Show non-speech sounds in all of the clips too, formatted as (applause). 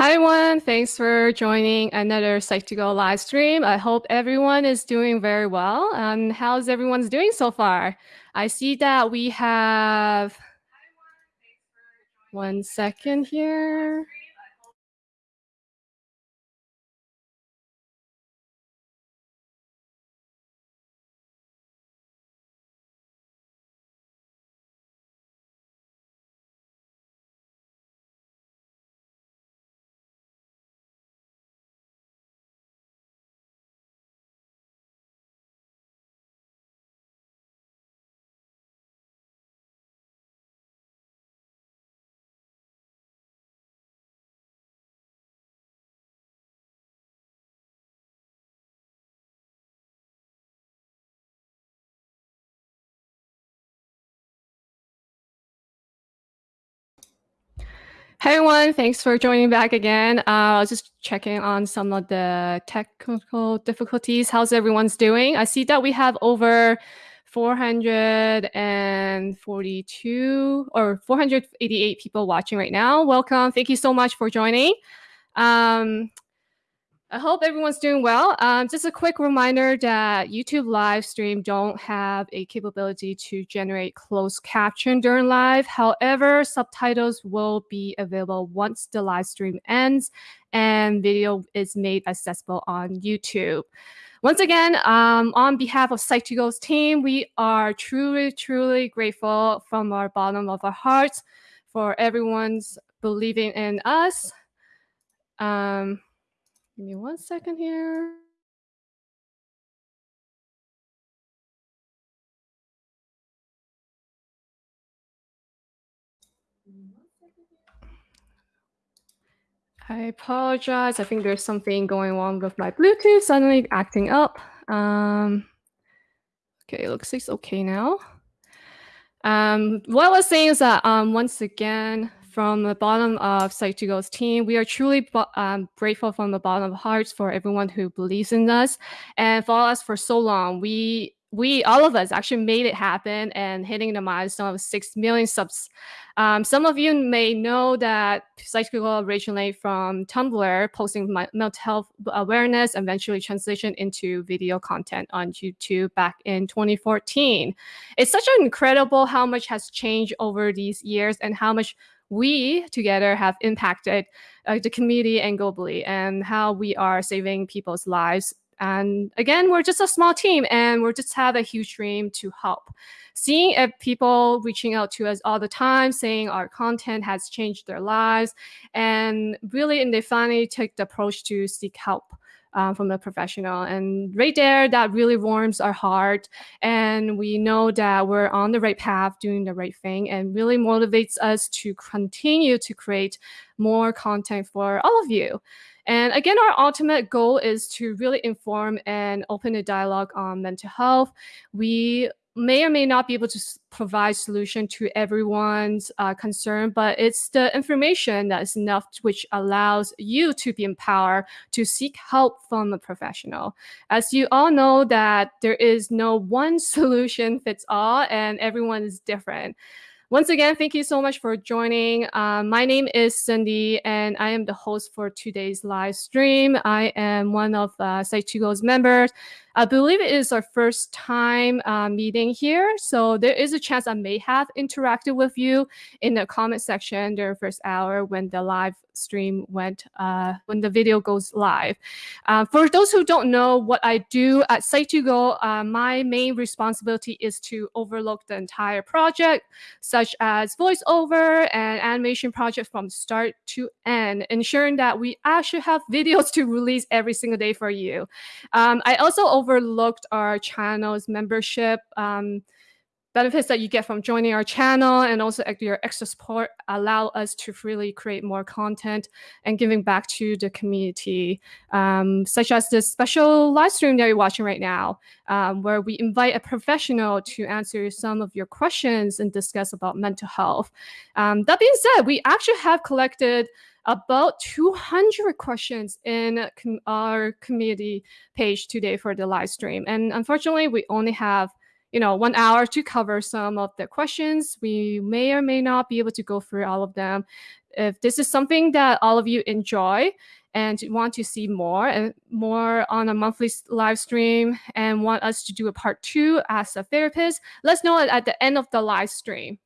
Hi everyone, thanks for joining another Psych2Go live stream. I hope everyone is doing very well. And how's everyone's doing so far? I see that we have one second here. Hey everyone, thanks for joining back again. Uh, I was just checking on some of the technical difficulties. How's everyone's doing? I see that we have over 442 or 488 people watching right now. Welcome. Thank you so much for joining. Um, I hope everyone's doing well. Um, just a quick reminder that YouTube live stream don't have a capability to generate closed caption during live. However, subtitles will be available once the live stream ends and video is made accessible on YouTube. Once again, um, on behalf of Psych2Go's team, we are truly, truly grateful from our bottom of our hearts for everyone's believing in us. Um, Give me one second here. I apologize. I think there's something going on with my Bluetooth suddenly acting up. Um, okay, it looks like it's okay now. Um, what I was saying is that um, once again, from the bottom of Psych2Go's team. We are truly um, grateful from the bottom of hearts for everyone who believes in us and follow us for so long. We we all of us actually made it happen and hitting the milestone of 6 million subs. Um, some of you may know that Psych2Go originally from Tumblr, posting mental health awareness, eventually transitioned into video content on YouTube back in 2014. It's such an incredible how much has changed over these years and how much we together have impacted uh, the community and globally and how we are saving people's lives. And again, we're just a small team and we just have a huge dream to help. Seeing people reaching out to us all the time, saying our content has changed their lives, and really, and they finally take the approach to seek help um, from a professional. And right there, that really warms our heart. And we know that we're on the right path, doing the right thing, and really motivates us to continue to create more content for all of you. And again, our ultimate goal is to really inform and open a dialogue on mental health. We may or may not be able to provide solution to everyone's uh, concern, but it's the information that is enough which allows you to be empowered to seek help from a professional. As you all know that there is no one (laughs) solution fits all and everyone is different. Once again, thank you so much for joining. Uh, my name is Cindy, and I am the host for today's live stream. I am one of uh, Psych2Go's members. I believe it is our first time uh, meeting here, so there is a chance I may have interacted with you in the comment section during first hour when the live stream went, uh, when the video goes live. Uh, for those who don't know what I do at Psych2Go, uh, my main responsibility is to overlook the entire project, such as voiceover and animation project from start to end, ensuring that we actually have (laughs) videos to release every single day for you. Um, I also overlooked our channel's membership um, benefits that you get from joining our channel and also your extra support allow us to freely create more content and giving back to the community, um, such as this special live stream that you're watching right now, um, where we invite a professional to answer some of your questions and discuss about mental health. Um, that being said, we actually have collected about 200 questions in com our community page today for the live stream. And unfortunately, we only have you know, one hour to cover some of the questions. We may or may not be able to go through all of them. If this is something that all of you enjoy and want to see more and more on a monthly live stream and want us to do a part two as a therapist, let's know at the end of the live stream.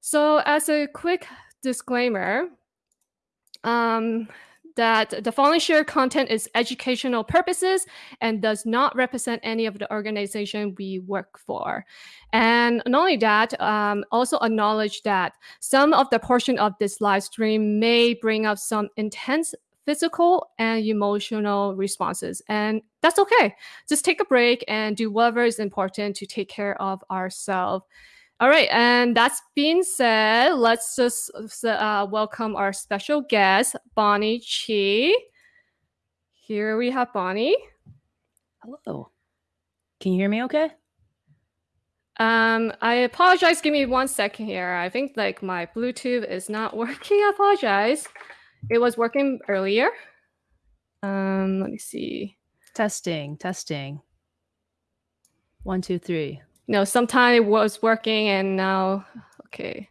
So as a quick disclaimer, um, that the following shared content is educational purposes and does not represent any of the organization we work for. And not only that, um, also acknowledge that some of the portion of this live stream may bring up some intense physical and emotional responses. And that's okay. Just take a break and do whatever is important to take care of ourselves. All right, and that's being said, let's just uh, welcome our special guest, Bonnie Chi. Here we have Bonnie. Hello. Can you hear me okay? Um, I apologize. Give me one second here. I think like my Bluetooth is not (laughs) working. I apologize. It was working earlier. Um, let me see. Testing, testing. One, two, three know, sometime it was working and now, okay.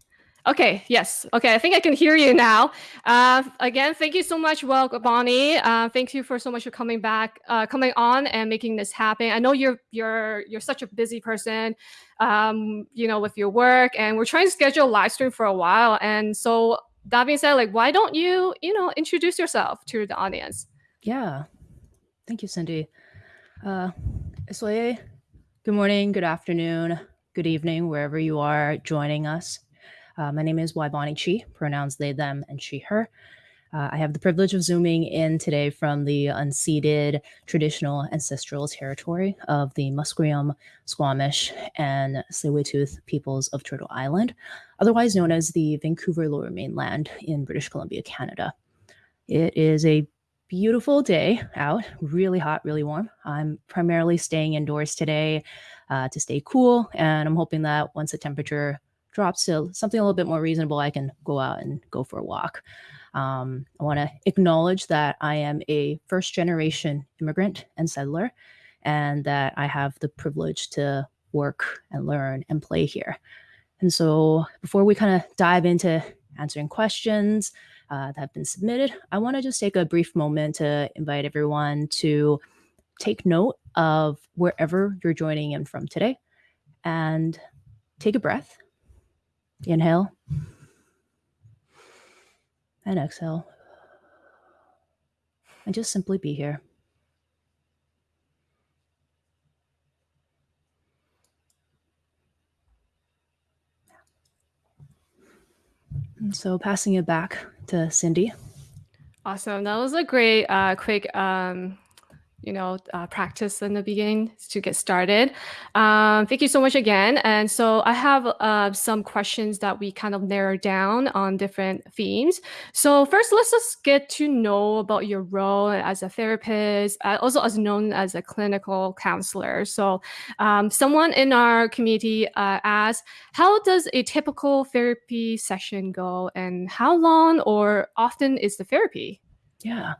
Okay, yes. Okay, I think I can hear you now. Uh, again, thank you so much, well, Bonnie. Uh, thank you for so much for coming back, uh, coming on and making this happen. I know you're you're you're such a busy person, um, you know, with your work, and we're trying to schedule a live stream for a while. And so that being said, like, why don't you, you know, introduce yourself to the audience? Yeah, thank you, Cindy. Uh, soy Good morning, good afternoon, good evening, wherever you are joining us. Uh, my name is Bonnie Chi, pronouns they, them, and she, her. Uh, I have the privilege of zooming in today from the unceded traditional ancestral territory of the Musqueam, Squamish, and tsleil peoples of Turtle Island, otherwise known as the Vancouver Lower Mainland in British Columbia, Canada. It is a beautiful day out, really hot, really warm. I'm primarily staying indoors today uh, to stay cool. And I'm hoping that once the temperature drops to something a little bit more reasonable, I can go out and go for a walk. Um, I want to acknowledge that I am a first generation immigrant and settler, and that I have the privilege to work and learn and play here. And so, before we kind of dive into answering questions, uh, that have been submitted. I want to just take a brief moment to invite everyone to take note of wherever you're joining in from today and take a breath. Inhale and exhale. And just simply be here. And so passing it back to Cindy. Awesome. That was a great, uh, quick um, you know, uh, practice in the beginning to get started. Um, thank you so much again. And so I have uh, some questions that we kind of narrowed down on different themes. So first, let's just get to know about your role as a therapist, uh, also as known as a clinical counselor. So um, someone in our community uh, asked, how does a typical therapy session go and how long or often is the therapy? Yeah.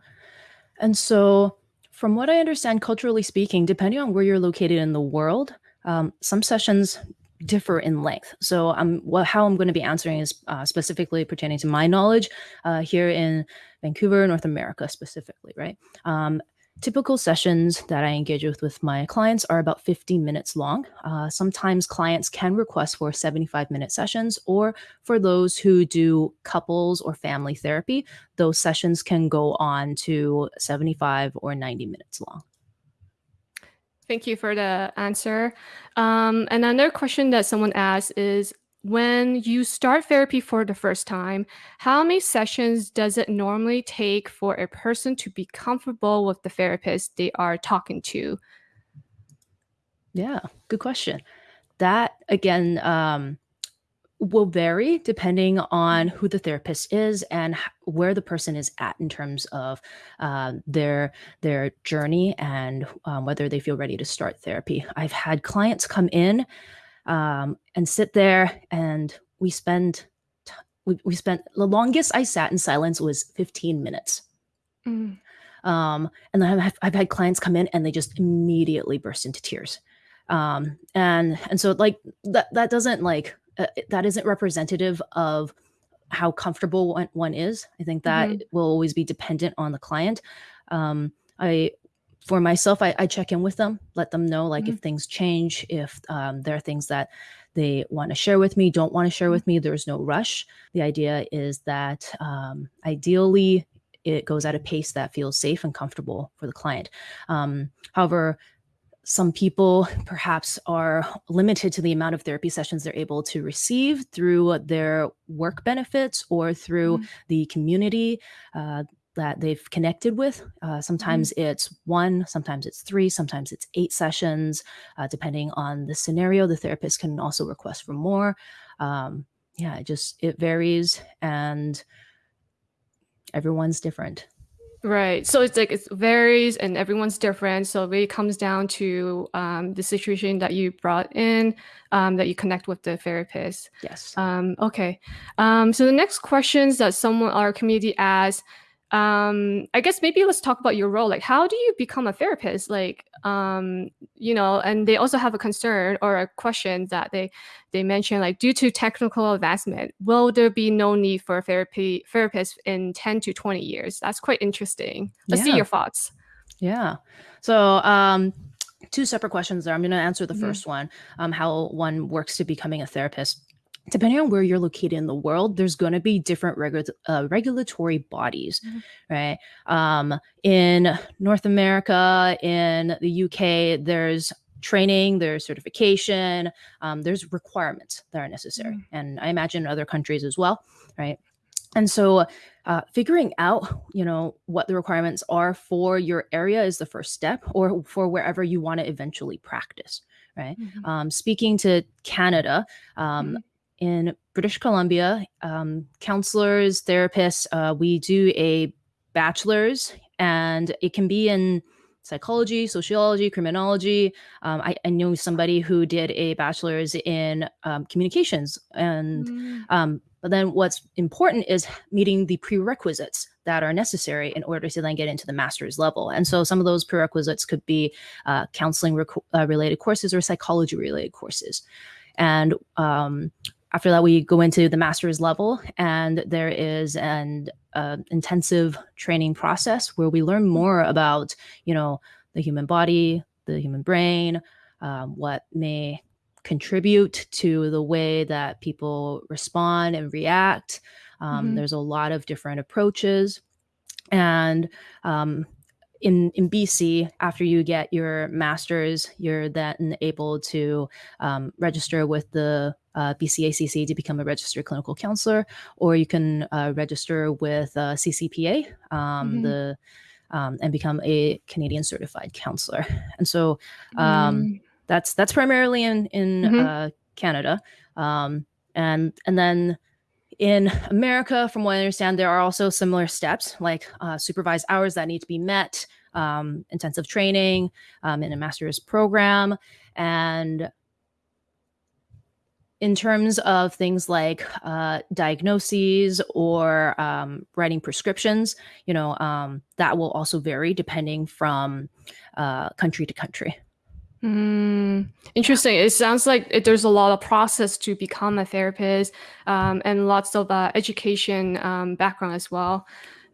And so from what I understand, culturally speaking, depending on where you're located in the world, um, some sessions differ in length. So um, well, how I'm going to be answering is uh, specifically pertaining to my knowledge uh, here in Vancouver, North America specifically, right? Um, Typical sessions that I engage with with my clients are about 15 minutes long. Uh, sometimes clients can request for 75 minute sessions, or for those who do couples or family therapy, those sessions can go on to 75 or 90 minutes long. Thank you for the answer. Um, another question that someone asked is when you start therapy for the first time, how many sessions does it normally take for a person to be comfortable with the therapist they are talking to? Yeah, good question. That again um, will vary depending on who the therapist is and where the person is at in terms of uh, their their journey and um, whether they feel ready to start therapy. I've had clients come in um, and sit there and we spend we, we spent the longest I sat in silence was 15 minutes. Mm. Um, and then I've, I've had clients come in and they just immediately burst into tears. um, and and so like that that doesn't like uh, that isn't representative of how comfortable one, one is i think that Mhm. will always be dependent on the client um, i for myself I, I check in with them let them know like Mhm. if things change if um, there are things that they want to share with me don't want to share with me there's no rush the idea is that um, ideally it goes at a pace that feels safe and comfortable for the client um, however some people perhaps are limited to the amount of therapy sessions they're able to receive through their work benefits or through Mhm. the community uh, that they've connected with. Uh, sometimes it's one, sometimes it's three, sometimes it's eight sessions, uh, depending on the scenario. The therapist can also request for more. Um, yeah, it just it varies, and everyone's different. Right. So it's like it varies and everyone's different. So it really comes down to um, the situation that you brought in, um, that you connect with the therapist. Yes. Um, okay. Um, so the next questions that someone our community asks, um, I guess maybe let's talk about your role. Like, how do you become a therapist? Like, um, you know, and they also have a concern or a question that they they mention like due to technical advancement, will there be no need for a therapy therapist in 10 to 20 years? That's quite interesting. Let's see your thoughts. Yeah. So, um, two separate questions there. I'm going to answer the Mhm. first one um, how one works to becoming a therapist. Depending on where you're located in the world, there's going to be different regu- uh, regulatory bodies, Mhm. right? Um, in North America, in the UK, there's training, there's certification, um, there's requirements that are necessary. Mhm. And I imagine in other countries as well, right? And so, uh, figuring out, you know, what the requirements are for your area is the first step, or for wherever you want to eventually practice, right? Mhm. Um, speaking to Canada, um, Mhm. In British Columbia, um, counselors, therapists, uh, we do a bachelor's, and it can be in psychology, sociology, criminology. Um, I, I know somebody who did a bachelor's in um, communications, and Mm. um, but then what's important is meeting the prerequisites that are necessary in order to then get into the master's level. And so some of those prerequisites could be uh, counseling uh, related courses or psychology related courses. And um, after that, we go into the master's level, and there is an uh, intensive training process where we learn more about, you know, the human body, the human brain, um, what may contribute to the way that people respond and react. Um, Mhm. There's a lot of different approaches. And um, in, in BC, after you get your master's, you're then able to um, register with the uh, BCACC to become a registered clinical counselor, or you can uh, register with uh, CCPA, um, Mhm. the um, and become a Canadian certified counselor. And so um, Mm. that's that's primarily in in Mhm. uh, Canada, um, and and then in America, from what I understand, there are also similar steps like uh, supervised hours that need to be met, um, intensive training um, in a master's program, and in terms of things like uh, diagnoses or um, writing prescriptions, you know, um, that will also vary depending from uh, country to country. Mm, interesting. It sounds like it, there's a lot of process to become a therapist, um, and lots of uh, education um, background as well.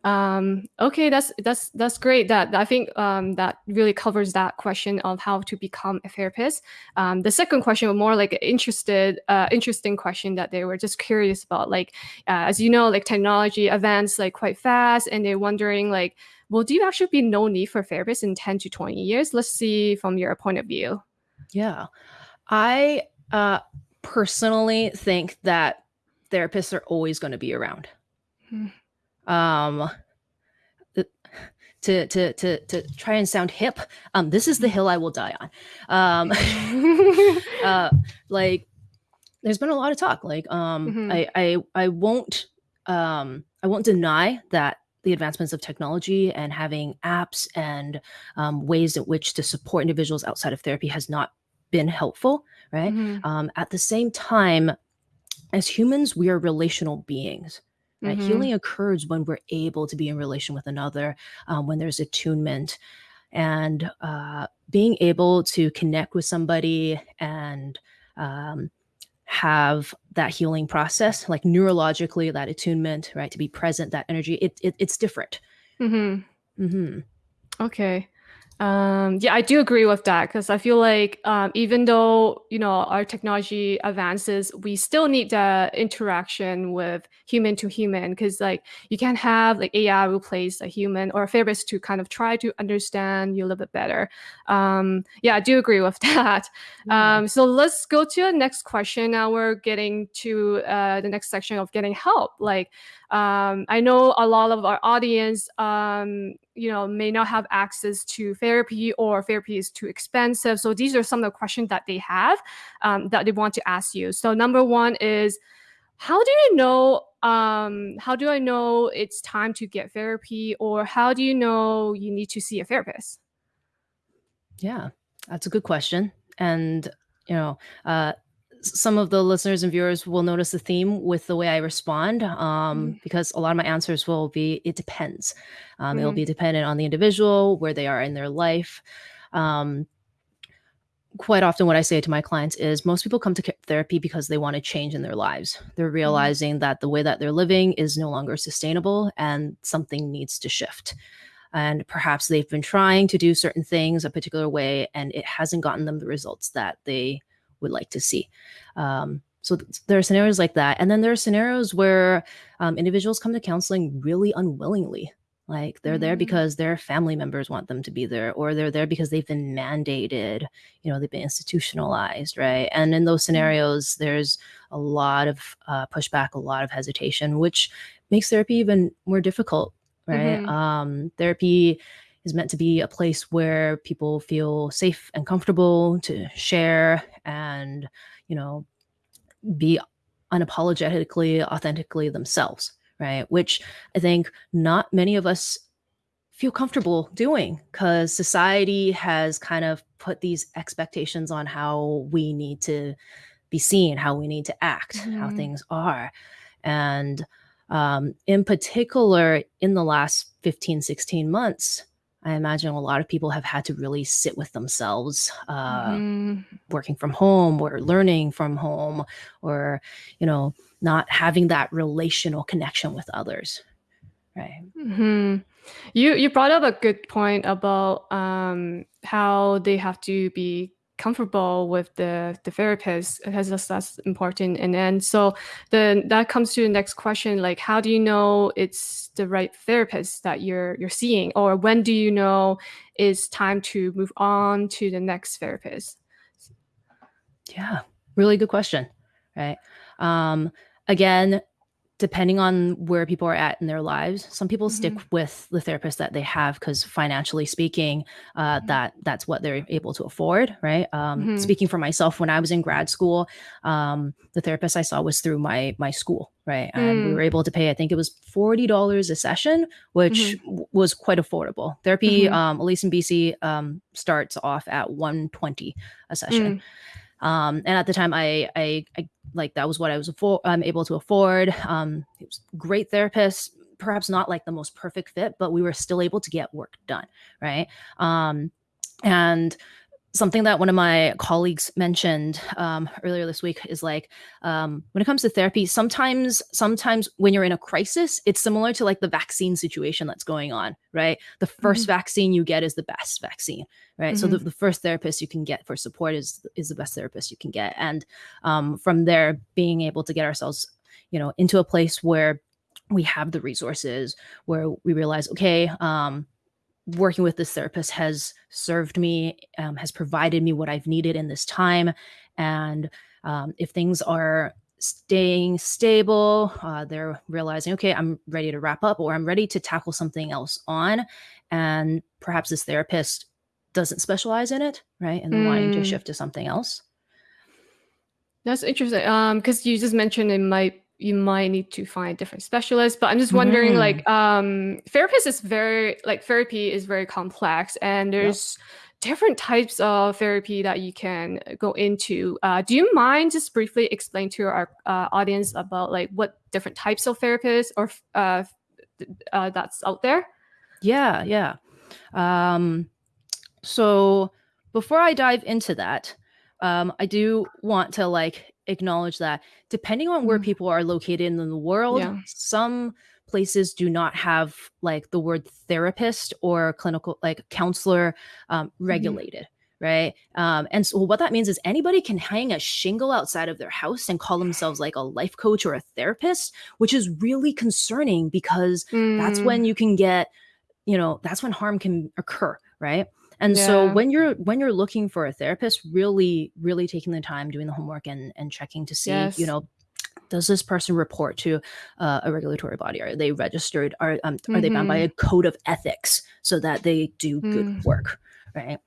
Um, okay, that's that's that's great. That I think um, that really covers that question of how to become a therapist. Um, the second question was more like an interested, uh, interesting question that they were just curious about. Like, uh, as you know, like technology advanced like quite fast, and they're wondering like, will do you actually be no need for therapists in ten to twenty years? Let's see from your point of view. Yeah. I uh, personally think that therapists are always going to be around. Hmm. Um, to, to, to, to try and sound hip, um, this is the hill I will die on. Um, (laughs) uh, like, there's been a lot of talk. Like, um, Mhm. I, I, I won't, um, I won't deny that the advancements of technology and having apps and um, ways in which to support individuals outside of therapy has not been helpful, right? Mhm. Um, at the same time, as humans, we are relational beings. Right? Mhm. Healing occurs when we're able to be in relation with another, um, when there's attunement, and uh, being able to connect with somebody and um, have that healing process, like neurologically, that attunement, right? To be present, that energy, it, it it's different. Mm-hmm. Mm-hmm. Okay. Um, yeah, I do agree with that because I feel like um, even though you know our technology advances, we still need the interaction with human to human because like you can't have like AI replace a human or a therapist to kind of try to understand you a little bit better. Um, yeah, I do agree with (laughs) that. Yeah. Um, so let's go to the next question. Now we're getting to uh, the next section of getting help. Like um, I know a lot of our audience, um, you know, may not have access to therapy or therapy is too expensive. So these are some of the questions that they have um, that they want to ask you. So number one is, how do you know? Um, how do I know it's time to get therapy, or how do you know you need to see a therapist? Yeah, that's a good question, and you know, uh, some of the listeners and viewers will notice the theme with the way I respond um, mm. because a lot of my answers will be it depends. Um, mm. It'll be dependent on the individual, where they are in their life. Um, quite often, what I say to my clients is most people come to therapy because they want to change in their lives. They're mm. realizing mm. that the way that they're living is no longer sustainable and something needs to shift and perhaps they've been trying to do certain things a particular way and it hasn't gotten them the results that they would like to see. Um, so th- there are scenarios like that. And then there are scenarios where um, individuals come to counseling really unwillingly. Like they're mm-hmm. there because their family members want them to be there, or they're there because they've been mandated, you know, they've been institutionalized, right? And in those mm-hmm. scenarios, there's a lot of uh, pushback, a lot of hesitation, which makes therapy even more difficult, right? Mm-hmm. Um, therapy is meant to be a place where people feel safe and comfortable to share and, you know, be unapologetically, authentically themselves, right? Which I think not many of us feel comfortable doing because society has kind of put these expectations on how we need to be seen, how we need to act, mm-hmm. how things are. And um, in particular, in the last 15, 16 months, I imagine a lot of people have had to really sit with themselves, uh, mm-hmm. working from home or learning from home, or you know, not having that relational connection with others. Right. Mm-hmm. You you brought up a good point about um, how they have to be comfortable with the the therapist because that's, that's important. And then so then that comes to the next question like how do you know it's the right therapist that you're you're seeing? Or when do you know it's time to move on to the next therapist? Yeah really good question right? Um again depending on where people are at in their lives some people mm-hmm. stick with the therapist that they have because financially speaking uh, mm-hmm. that that's what they're able to afford right um, mm-hmm. speaking for myself when i was in grad school um, the therapist i saw was through my my school right and we were mm. able to pay i think it was $40 a session which mm-hmm. w- was quite affordable therapy mm-hmm. um, at least in bc um, starts off at 120 a session mm. Um, and at the time, I, I, I like that was what I was afford, um, able to afford. Um, it was great therapist, perhaps not like the most perfect fit, but we were still able to get work done, right? Um, and something that one of my colleagues mentioned um, earlier this week is like um, when it comes to therapy sometimes sometimes when you're in a crisis it's similar to like the vaccine situation that's going on right the 1st mm-hmm. vaccine you get is the best vaccine right mm-hmm. so the, mm-hmm. the, first therapist you can get for support is is the best therapist you can get and um, from there being able to get ourselves you know into a place where we have the resources where we realize okay um, working with this therapist has served me, um, has provided me what I've needed in this time. And um, if things are staying stable, uh, they're realizing, okay, I'm ready to wrap up or I'm ready to tackle something else on. And perhaps this therapist doesn't specialize in it, right? And mm. wanting to hmm. shift to something else. That's interesting. Um, because you just mentioned it might you might need to find different specialists. but i'm just wondering mm. like um therapist is very like therapy is very complex and there's yep. different types of therapy that you can go into uh, do you mind just briefly explain to our uh, audience about like what different types of therapists or uh, uh that's out there yeah yeah um so before I dive into that, um, I do want to like acknowledge that depending on where Mhm. people are located in the world, Yeah. some places do not have like the word therapist or clinical like counselor um, Mhm. regulated right um, and so what that means is anybody can hang a shingle outside of their house and call themselves like a life coach or a therapist which is really concerning because that's Mm, when you can get you know that's when harm can occur right and so when you're when you're looking for a therapist really really taking the time doing the homework and and checking to see you know does this person report to uh, a regulatory body? Are they registered? Are um, are they bound by a Mhm. code of ethics so that they do good Mm. work right?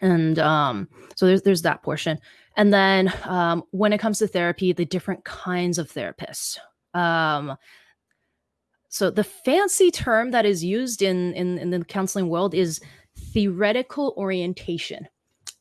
And um so there's there's that portion. And then um when it comes to therapy the different kinds of therapists um so the fancy term that is used in in, in the counseling world is theoretical orientation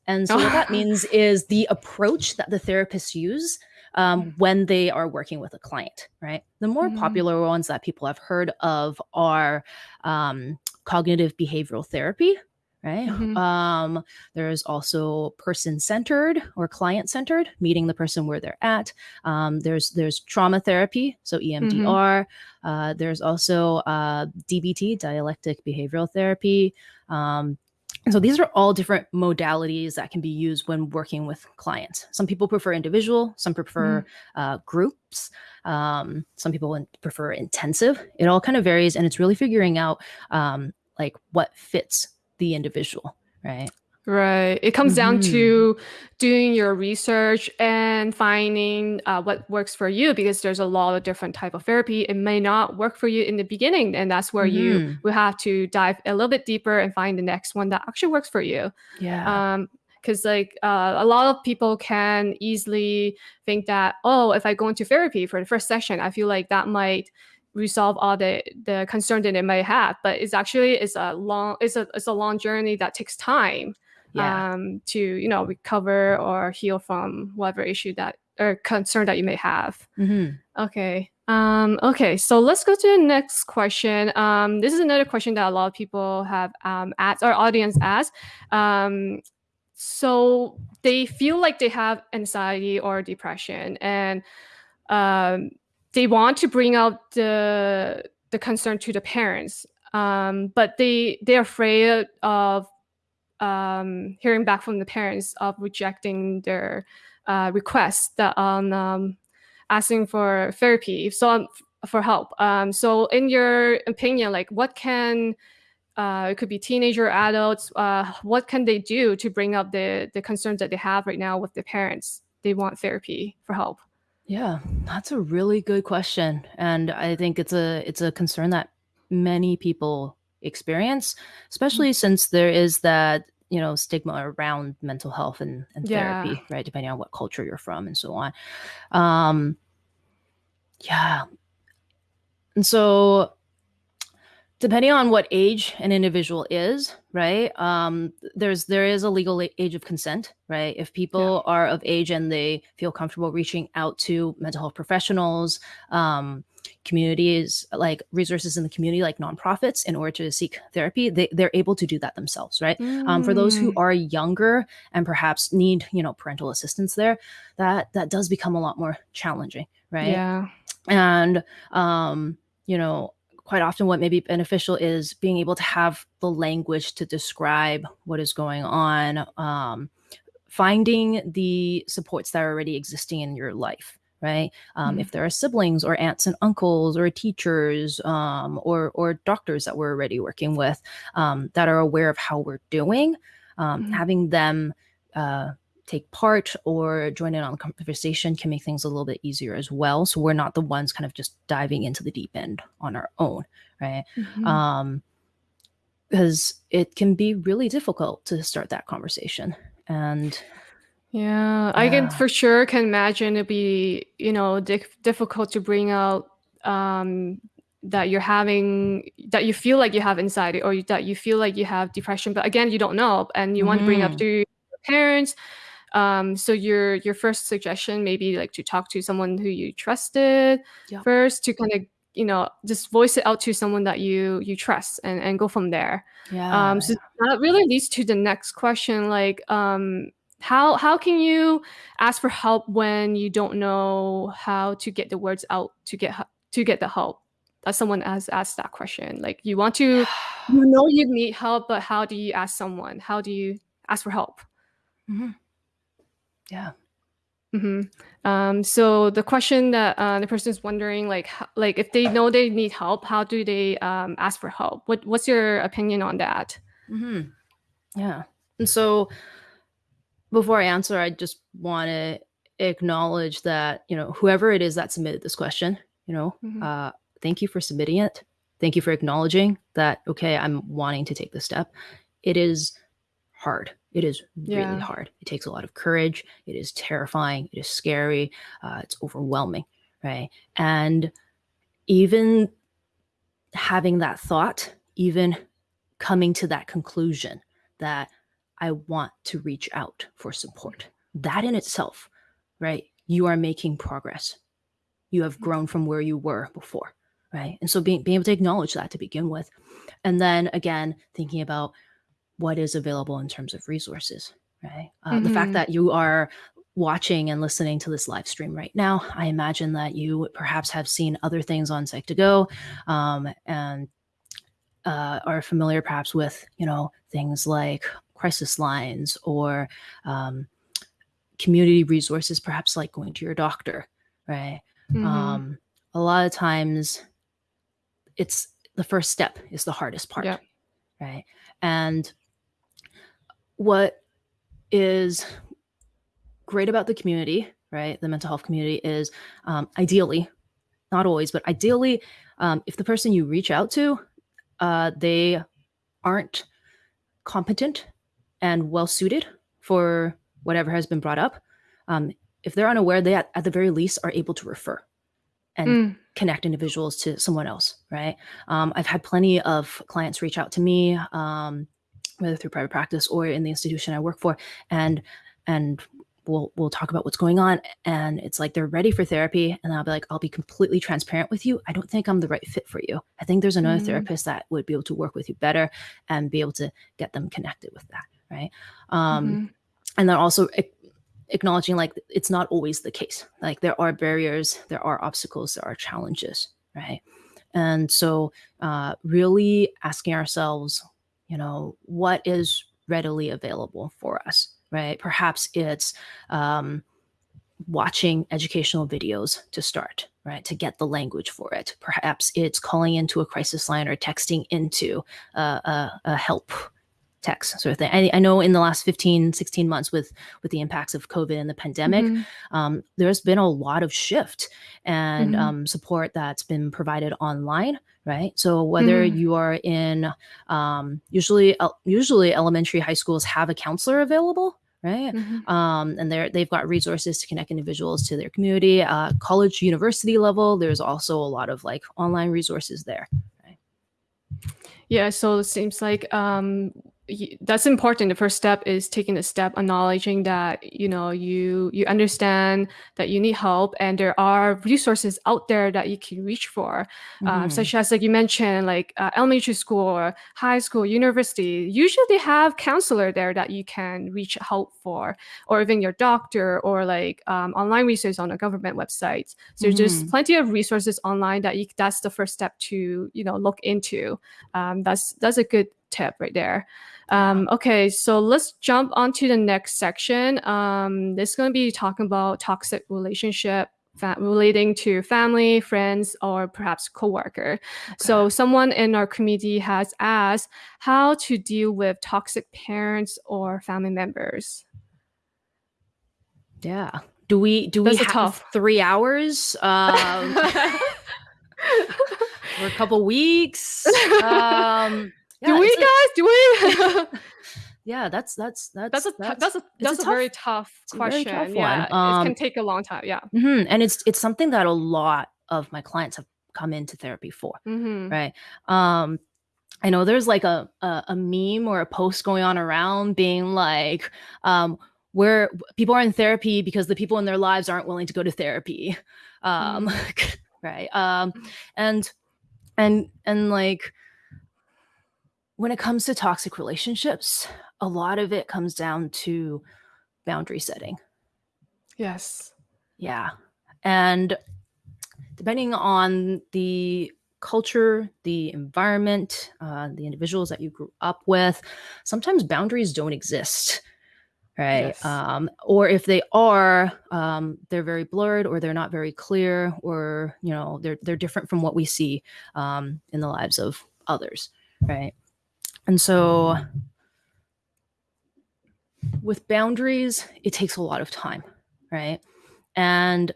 and so what that (laughs) means is the approach that the therapists use um, when they are working with a client, right? The more Mhm. popular ones that people have heard of are um, cognitive behavioral therapy, right? Mhm. Um, there's also person-centered or client-centered, meeting the person where they're at. Um, there's there's trauma therapy, so E Mhm. EMDR. Uh, there's also uh, DBT, dialectic behavioral therapy. Um, and so these are all different modalities that can be used when working with clients. Some people prefer individual, some prefer Mhm. uh, groups, um, some people prefer intensive. It all kind of varies, and it's really figuring out um, like what fits the individual, right? Right. It comes down Mhm. to doing your research and finding uh, what works for you because there's a lot of different type of therapy. It may not work for you in the beginning, and that's where you Mhm. will have to dive a little bit deeper and find the next one that actually works for you. Yeah. Um, because like uh, a lot of people can easily think that oh, if I go into therapy for the first session, I feel like that might resolve all the the concern that it may have. But it's actually it's a long it's a it's a long journey that takes time yeah. um, to you know recover or heal from whatever issue that or concern that you may have. Mhm. Okay. Um, okay. So let's go to the next question. Um, this is another question that a lot of people have um, asked, our audience asked. Um, so they feel like they have anxiety or depression, and um, they want to bring out the the concern to the parents, um, but they they're afraid of um, hearing back from the parents of rejecting their uh, requests that on um, asking for therapy so um, for help. Um, so in your opinion like what can uh, it could be teenager adults uh, what can they do to bring up the the concerns that they have right now with their parents? They want therapy for help. Yeah, that's a really good question, and I think it's a it's a concern that many people experience, especially since there is that you know stigma around mental health and, and yeah therapy, right? Depending on what culture you're from and so on. Um, yeah, and so depending on what age an individual is right um there's there is a legal age of consent right? If people are of age and they feel comfortable reaching out to mental health professionals um communities like resources in the community like nonprofits in order to seek therapy they, they're able to do that themselves right? Um, for those who Mm, are younger and perhaps need you know parental assistance there that that does become a lot more challenging right? Yeah. And um you know quite often what may be beneficial is being able to have the language to describe what is going on um finding the supports that are already existing in your life right um, Mhm. if there are siblings or aunts and uncles or teachers um, or or doctors that we're already working with um, that are aware of how we're doing um, Mhm. having them uh, take part or join in on the conversation can make things a little bit easier as well so we're not the ones kind of just diving into the deep end on our own right Mhm. um because it can be really difficult to start that conversation and Yeah, I can for sure can imagine it'd be, you know, dif- difficult to bring out um that you're having that you feel like you have anxiety or you- that you feel like you have depression, but again, you don't know and you want to bring up Mhm. to your parents. Um, so your your first suggestion maybe like to talk to someone who you trusted Yep. first to kind of you know just voice it out to someone that you you trust and and go from there Yeah. um so that really leads to the next question like um how how can you ask for help when you don't know how to get the words out to get to get the help that someone has asked that question like you want to (sighs) you know you need help but how do you ask someone how do you ask for help Mhm. Yeah. hmm Um, so the question that uh, the person is wondering, like, h- like if they know they need help, how do they um, ask for help? What What's your opinion on that? hmm Yeah. And so before I answer, I just want to acknowledge that, you know, whoever it is that submitted this question, you know, Mhm. uh, thank you for submitting it. Thank you for acknowledging that, okay, I'm wanting to take this step. It is hard. It is really Yeah. hard. It takes a lot of courage. It is terrifying. It is scary. Uh, it's overwhelming. Right. And even having that thought, even coming to that conclusion that I want to reach out for support, that in itself, right? You are making progress. You have grown from where you were before, right? And so being, being able to acknowledge that to begin with. And then again, thinking about what is available in terms of resources, right? Uh, The fact Mhm. that you are watching and listening to this live stream right now, I imagine that you perhaps have seen other things on Psych2Go um, and uh, are familiar perhaps with, you know, things like crisis lines or um, community resources, perhaps like going to your doctor, right? Mhm. Um, a lot of times it's the first step is the hardest part, right? And what is great about the community, right? The mental health community is um, ideally, not always, but ideally, um, if the person you reach out to, uh, they aren't competent and well suited for whatever has been brought up, um, if they're unaware, they at, at the very least are able to refer and Mm. connect individuals to someone else, right? Um, I've had plenty of clients reach out to me, um, whether through private practice or in the institution I work for, and and we'll we'll talk about what's going on, and it's like they're ready for therapy, and I'll be like, I'll be completely transparent with you. I don't think I'm the right fit for you. I think there's another Mhm. therapist that would be able to work with you better and be able to get them connected with that, right? Um, Mhm. and then also acknowledging like it's not always the case like there are barriers there are obstacles there are challenges right and so uh, really asking ourselves you know what is readily available for us right perhaps it's um, watching educational videos to start right to get the language for it perhaps it's calling into a crisis line or texting into uh, a, a help text sort of thing I, I know in the last 15 16 months with with the impacts of covid and the pandemic Mhm. um, there's been a lot of shift and Mhm. um, support that's been provided online right so whether Mhm. you are in um, usually el- usually elementary high schools have a counselor available right Mhm. um, and they're they've got resources to connect individuals to their community uh, college university level there's also a lot of like online resources there Yeah, so it seems like um, that's important. The first step is taking a step, acknowledging that you know you you understand that you need help, and there are resources out there that you can reach for, um, Mhm. such as like you mentioned, like uh, elementary school, or high school, university. Usually, they have counselor there that you can reach help for, or even your doctor, or like um, online resources on a government website. So there's Mhm. plenty of resources online that you that's the first step to you know look into um, that's that's a good tip right there um, okay so let's jump on to the next section um, this is going to be talking about toxic relationship relating to family friends or perhaps coworker so someone in our community has asked how to deal with toxic parents or family members Yeah. Do we do we That's a have tough. three hours? Um, (laughs) (laughs) or a couple weeks? Um, do we a- guys? Do we? (laughs) (laughs) Yeah, that's that's that's that's a that's a that's a, tough- very tough a very question. tough yeah it Um, can take a long time yeah. mhm, and it's it's something that a lot of my clients have come into therapy for. hmm right? Um i know there's like a, a a meme or a post going on around being like um where people are in therapy because the people in their lives aren't willing to go to therapy um (laughs) right? Um Mm. and and and like when it comes to toxic relationships a lot of it comes down to boundary setting Yes. yeah and depending on the culture the environment uh, the individuals that you grew up with sometimes boundaries don't exist right Yes. um, or if they are um, they're very blurred or they're not very clear or you know they're they're different from what we see um, in the lives of others right and so with boundaries it takes a lot of time right? And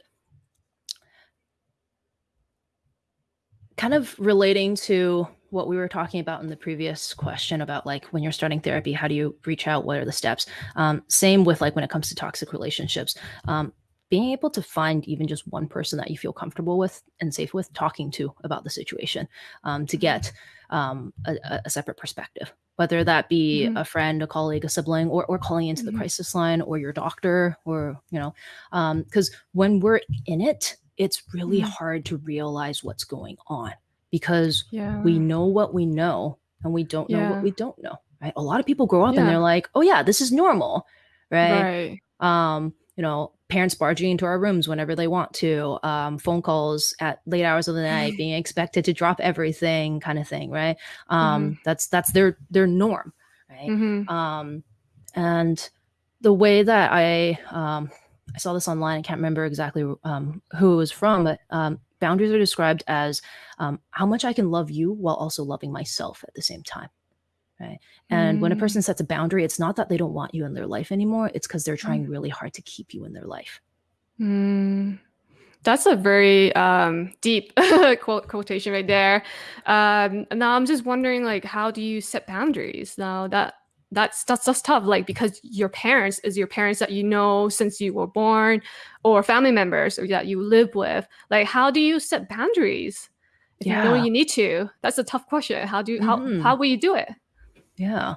kind of relating to what we were talking about in the previous question about like when you're starting therapy how do you reach out? What are the steps? Um, same with like when it comes to toxic relationships. Um, being able to find even just one person that you feel comfortable with and safe with talking to about the situation um, to get um, a, a- separate perspective whether that be Mhm. a friend a colleague a sibling or, or calling into Mhm. the crisis line or your doctor or you know because when we're in it it's really Mhm. hard to realize what's going on because Yeah. we know what we know and we don't know Yeah. what we don't know right a lot of people grow up and they're like oh yeah this is normal right, Right. um you know parents barging into our rooms whenever they want to um phone calls at late hours of the (sighs) night being expected to drop everything kind of thing right? Um that's that's their their norm right? Hmm um, and the way that I um, I saw this online, I can't remember exactly um, who it was from, but um, boundaries are described as um, how much I can love you while also loving myself at the same time. Right. And when a Mm. person sets a boundary, it's not that they don't want you in their life anymore. It's because they're trying really hard to keep you in their life. Mm. That's a very um, deep (laughs) quote, quotation right there. Um, now I'm just wondering, like, how do you set boundaries? Now that that's that's that's tough, like because your parents is your parents that you know since you were born, or family members or that you live with. Like, how do you set boundaries if you know you need to? That's a tough question. How do you, how Mhm. how will you do it? Yeah.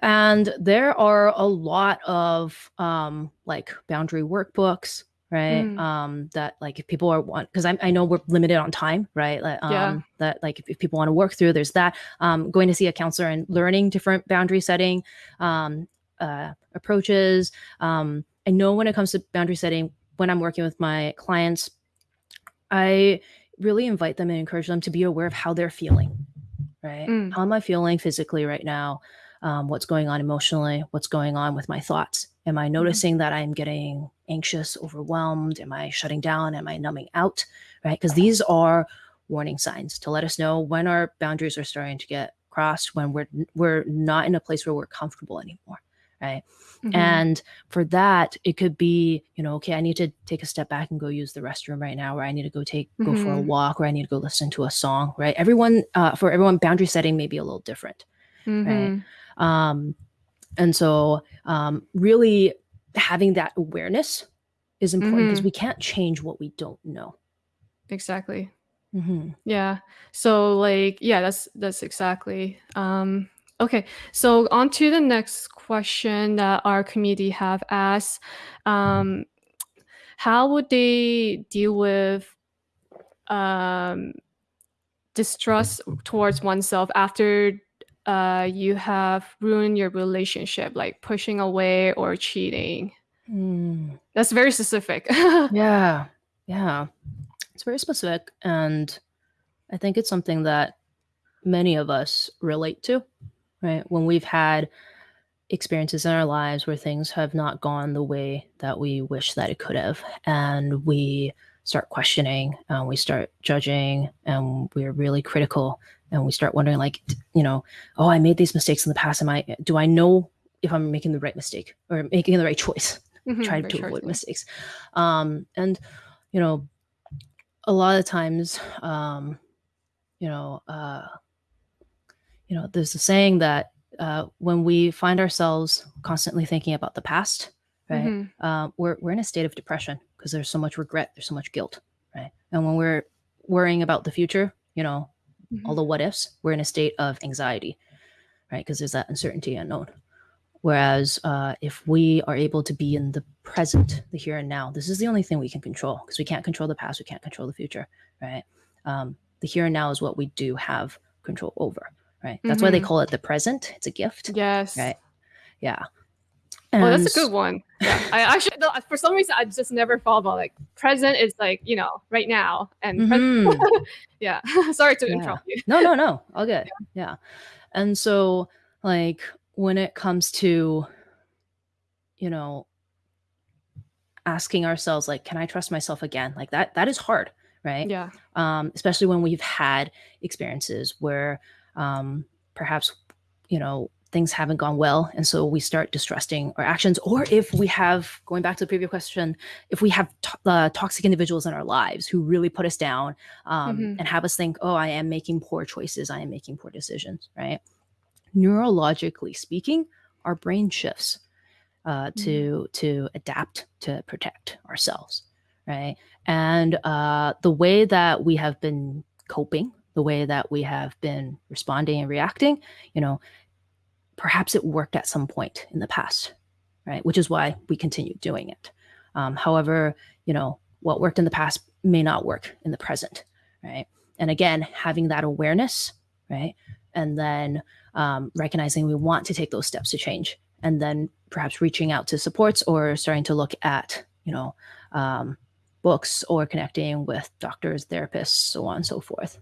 And there are a lot of um like boundary workbooks, right? Mm. Um that like if people are want because I I know we're limited on time, right? Like um Yeah. that like if, if people want to work through, there's that. Um going to see a counselor and learning different boundary setting um uh approaches. Um I know when it comes to boundary setting, when I'm working with my clients, I really invite them and encourage them to be aware of how they're feeling, right? Mm. How am I feeling physically right now? Um, what's going on emotionally? What's going on with my thoughts? Am I noticing that I'm getting anxious, overwhelmed? Am I shutting down? Am I numbing out? Right? Because these are warning signs to let us know when our boundaries are starting to get crossed, when we're we're not in a place where we're comfortable anymore. Right. Mhm. And for that, it could be, you know, okay, I need to take a step back and go use the restroom right now, or I need to go take go for a Mhm. walk, or I need to go listen to a song, right? Everyone, uh, for everyone, boundary setting may be a little different, Mhm. um, and so um, really having that awareness is important because Mhm. we can't change what we don't know. Exactly. Yeah. So like yeah, that's that's exactly. Um okay. So on to the next question that our community have asked. Um how would they deal with um distrust towards oneself after uh you have ruined your relationship like pushing away or cheating? Mm. That's very specific. (laughs) Yeah, yeah, it's very specific, and I think it's something that many of us relate to, right? When we've had experiences in our lives where things have not gone the way that we wish that it could have, and we start questioning, and we start judging, and we're really critical, and we start wondering, like, you know, oh, I made these mistakes in the past. Am I? Do I know if I'm making the right mistake or making the right choice? Mhm, try to avoid mistakes. Um, and you know, a lot of times, um, you know, uh, you know, there's a saying that uh, when we find ourselves constantly thinking about the past, right, Mhm. uh, we're we're in a state of depression because there's so much regret, there's so much guilt, right, and when we're worrying about the future, you know, all Mhm. the what ifs, we're in a state of anxiety, right, because there's that uncertainty unknown. Whereas uh, if we are able to be in the present, the here and now, this is the only thing we can control because we can't control the past, we can't control the future, right? Um, the here and now is what we do have control over, right? That's why they Mhm. call it the present. It's a gift, Yes. right? Yeah. Oh, that's a good one. Yeah. I actually, for some reason, I just never thought about like present is like you know right now, and pres- Mhm. (laughs) yeah. (laughs) Sorry to Yeah. interrupt you. no, no, no. All good. Yeah. And so, like, when it comes to, you know, asking ourselves, like, can I trust myself again? Like that, that is hard, right? Yeah. um, especially when we've had experiences where um, perhaps you know things haven't gone well and so we start distrusting our actions. Or if we have going back to the previous question if we have to- uh, toxic individuals in our lives who really put us down um, Mhm. and have us think oh i am making poor choices. I am making poor decisions right? Neurologically speaking our brain shifts uh, to to adapt to protect ourselves right? And uh, the way that we have been coping the way that we have been responding and reacting you know perhaps it worked at some point in the past right? Which is why we continue doing it. Um, however you know what worked in the past may not work in the present right? And again having that awareness right? And then um, recognizing we want to take those steps to change and then perhaps reaching out to supports or starting to look at you know um, books or connecting with doctors therapists so on and so forth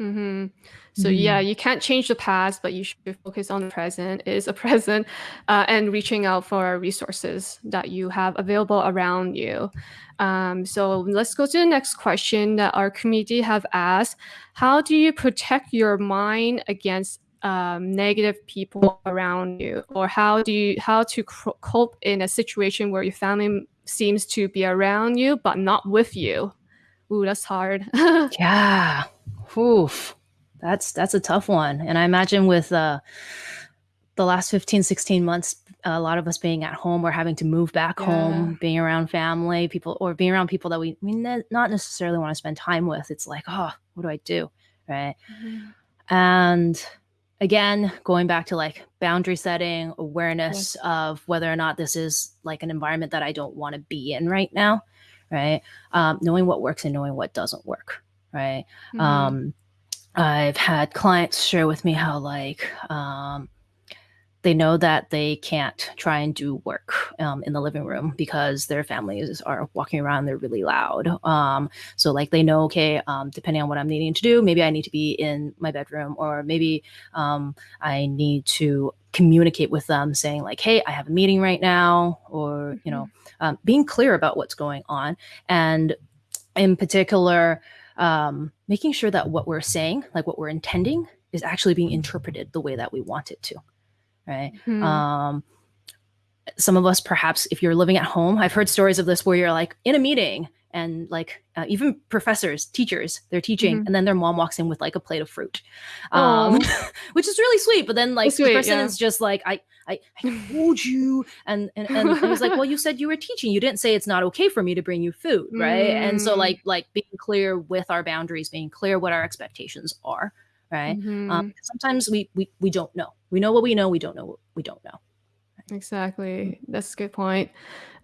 hmm So yeah, Mm. you can't change the past, but you should focus on the present. It is a (laughs) present, uh, and reaching out for resources that you have available around you. Um, so let's go to the next question that our community have asked: How do you protect your mind against um, negative people around you, or how do you how to cr- cope in a situation where your family seems to be around you but not with you? Ooh, that's hard. (laughs) yeah Oof. that's that's a tough one. And i imagine with uh the last 15 16 months a lot of us being at home or having to move back Yeah. home being around family people or being around people that we, we ne- not necessarily want to spend time with it's like oh what do i do? Right? And again going back to like boundary setting awareness of whether or not this is like an environment that i don't want to be in right now right? Um, knowing what works and knowing what doesn't work right? Mhm. um, i've had clients share with me how like um, they know that they can't try and do work um, in the living room because their families are walking around they're really loud. Um, so like they know okay um, depending on what i'm needing to do maybe i need to be in my bedroom or maybe um, i need to communicate with them saying like hey i have a meeting right now or you know um, being clear about what's going on. And in particular um, making sure that what we're saying like what we're intending is actually being interpreted the way that we want it to right Mhm. um some of us perhaps if you're living at home i've heard stories of this where you're like in a meeting and like uh, even professors teachers they're teaching Mhm. and then their mom walks in with like a plate of fruit um (laughs) which is really sweet but then like sweet, the person yeah. is just like i i, I told you. And and, and and he's like well you said you were teaching. You didn't say it's not okay for me to bring you food right? And so Mm. like like being clear with our boundaries being clear what our expectations are right? Mhm. um, sometimes we, we we don't know. We know what we know we don't know what we don't know Exactly. That's a good point.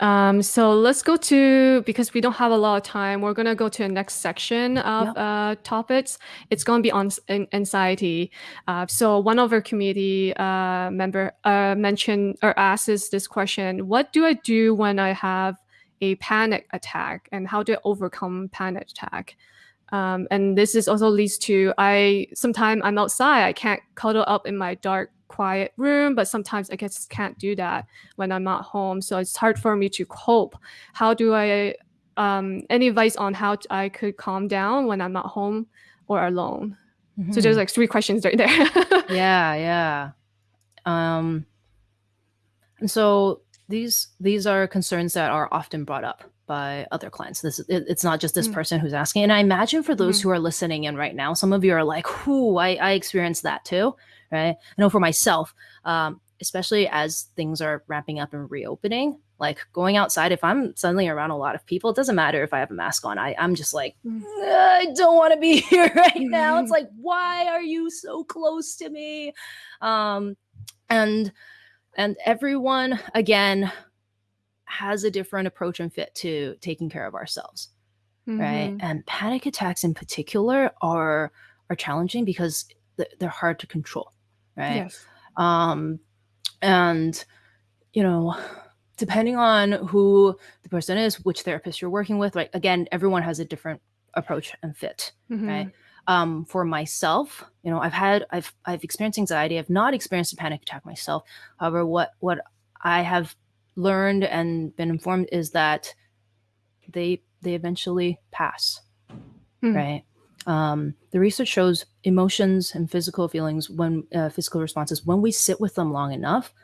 Um, so let's go to because we don't have a lot of time. We're gonna go to the next section of Yep. uh, topics. It's gonna be on anxiety. Uh, so one of our community uh, member uh, mentioned or asks this question: What do I do when I have a panic attack, and how do I overcome panic attack? Um, and this is also leads to I sometimes I'm outside. I can't cuddle up in my dark, quiet room, but sometimes I just can't do that when I'm not home. So it's hard for me to cope. How do I? Um, any advice on how I could calm down when I'm not home or alone? So there's Mhm. like three questions right there. (laughs) yeah yeah um and so these these are concerns that are often brought up by other clients this it, it's not just this Mm. person who's asking and i imagine for those Mhm. who are listening in right now some of you are like whoo i i experienced that too right? I know for myself um especially as things are ramping up and reopening like going outside if i'm suddenly around a lot of people it doesn't matter if i have a mask on. I i'm just like Mm. i don't want to be (laughs) here right now. It's like why are you so close to me? Um and and everyone again has a different approach and fit to taking care of ourselves mm-hmm. right and panic attacks in particular are are challenging because they're hard to control right yes. um and you know depending on who the person is which therapist you're working with right again everyone has a different approach and fit mm-hmm. right um, for myself you know i've had i've i've experienced anxiety i've not experienced a panic attack myself however what what i have learned and been informed is that they they eventually pass mm. right um, the research shows emotions and physical feelings when uh, physical responses when we sit with them long enough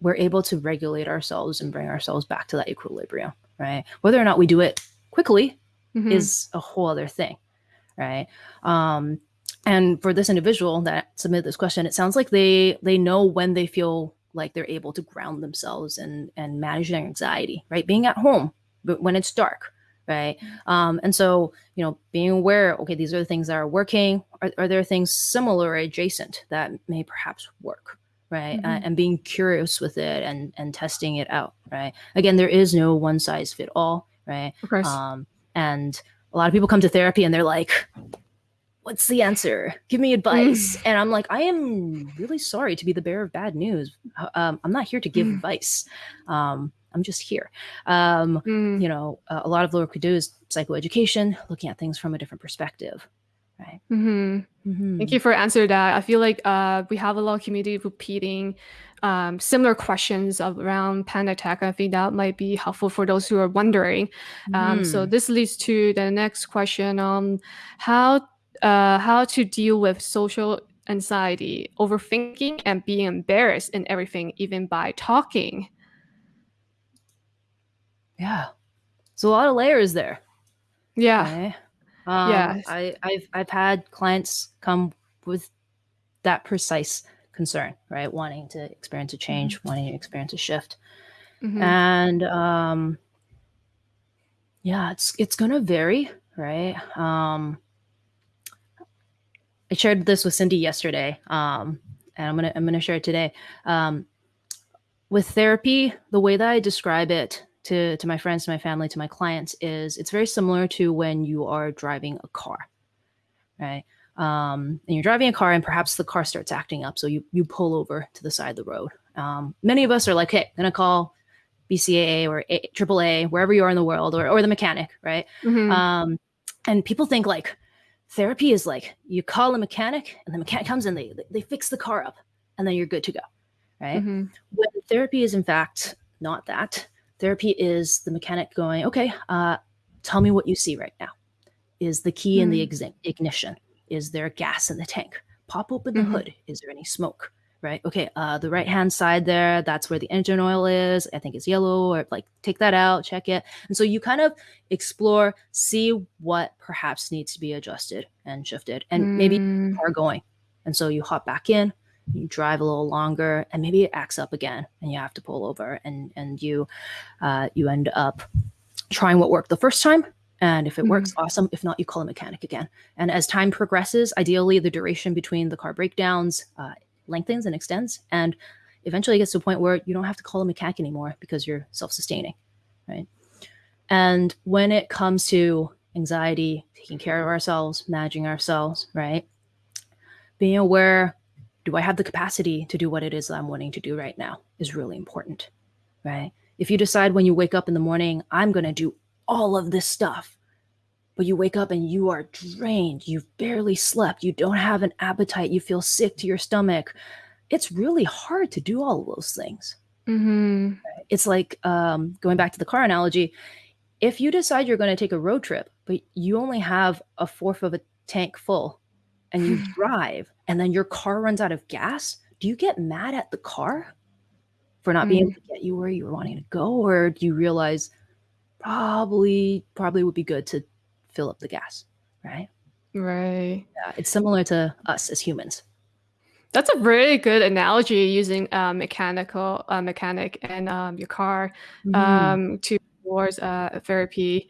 we're able to regulate ourselves and bring ourselves back to that equilibrium right? Whether or not we do it quickly mm-hmm. is a whole other thing right? Um, and for this individual that submitted this question it sounds like they they know when they feel like they're able to ground themselves and and manage their anxiety right? Being at home but when it's dark right? Um, and so you know being aware okay these are the things that are working. Are, are there things similar or adjacent that may perhaps work right? Mm-hmm. uh, and being curious with it and and testing it out right? Again there is no one size fit all right? Of course. um and a lot of people come to therapy and they're like what's the answer? Give me advice. And i'm like i am really sorry to be the bearer of bad news. Uh, um, i'm not here to give mm. advice. Um I'm just here. Um, mm. You know, uh, a lot of work we do is psychoeducation, looking at things from a different perspective. Right. Mm-hmm. Mm-hmm. Thank you for answering that. I feel like uh, we have a lot of community repeating um, similar questions around panic attack. I think that might be helpful for those who are wondering. Um, mm. So this leads to the next question on how uh, how to deal with social anxiety, overthinking, and being embarrassed in everything, even by talking. Yeah. There's a lot of layers there. Yeah. Okay. Um, yeah. I, I've I've had clients come with that precise concern, right? Wanting to experience a change, mm-hmm. wanting to experience a shift. Mm-hmm. And um yeah, it's it's gonna vary, right? Um I shared this with Cindy yesterday. Um and I'm gonna I'm gonna share it today. Um with therapy, the way that I describe it to to my friends, to my family, to my clients is it's very similar to when you are driving a car, right? Um, and you're driving a car, and perhaps the car starts acting up, so you you pull over to the side of the road. Um, many of us are like, "Hey, I'm gonna call BCAA or a- AAA, wherever you are in the world, or or the mechanic, right?" Mm-hmm. Um, and people think like therapy is like you call a mechanic, and the mechanic comes and they they fix the car up, and then you're good to go, right? Mm-hmm. When therapy is in fact not that Therapy is the mechanic going, okay, uh, tell me what you see right now. Is the key mm. in the hmm. ignition? Is there gas in the tank? Pop open the mm-hmm. hood. Is there any smoke? Right. Okay. Uh, the right hand side there, that's where the engine oil is. I think it's yellow, or like take that out, check it. And so you kind of explore, see what perhaps needs to be adjusted and shifted, and mm. maybe are going. And so you hop back in, you drive a little longer and maybe it acts up again and you have to pull over and and you uh, you end up trying what worked the first time and if it mm-hmm. works awesome. If not you call a mechanic again. And as time progresses ideally the duration between the car breakdowns uh, lengthens and extends and eventually it gets to a point where you don't have to call a mechanic anymore because you're self-sustaining right? And when it comes to anxiety taking care of ourselves managing ourselves right? Being aware do I have the capacity to do what it is that I'm wanting to do right now is really important, right? If you decide when you wake up in the morning, I'm going to do all of this stuff, but you wake up and you are drained, you've barely slept, you don't have an appetite, you feel sick to your stomach, it's really hard to do all of those things. Mm-hmm. It's like um, going back to the car analogy. If you decide you're going to take a road trip, but you only have a fourth of a tank full and you (sighs) drive and then your car runs out of gas, do you get mad at the car for not mm. being able to get you where you were wanting to go? Or do you realize probably, probably would be good to fill up the gas, right? Right. Yeah, it's similar to us as humans. That's a really good analogy using uh, mechanical uh, mechanic and um, your car mm. um, to towards uh, therapy.